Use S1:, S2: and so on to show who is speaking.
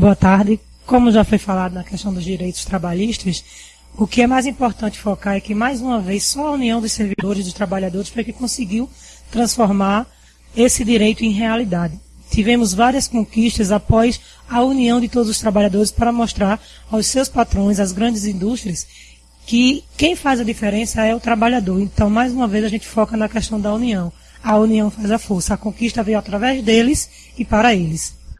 S1: Boa tarde. Como já foi falado na questão dos direitos trabalhistas, o que é mais importante focar é que, mais uma vez, só a união dos servidores e dos trabalhadores foi que conseguiu transformar esse direito em realidade. Tivemos várias conquistas após a união de todos os trabalhadores para mostrar aos seus patrões, às grandes indústrias, que quem faz a diferença é o trabalhador. Então, mais uma vez, a gente foca na questão da união. A união faz a força. A conquista veio através deles e para eles.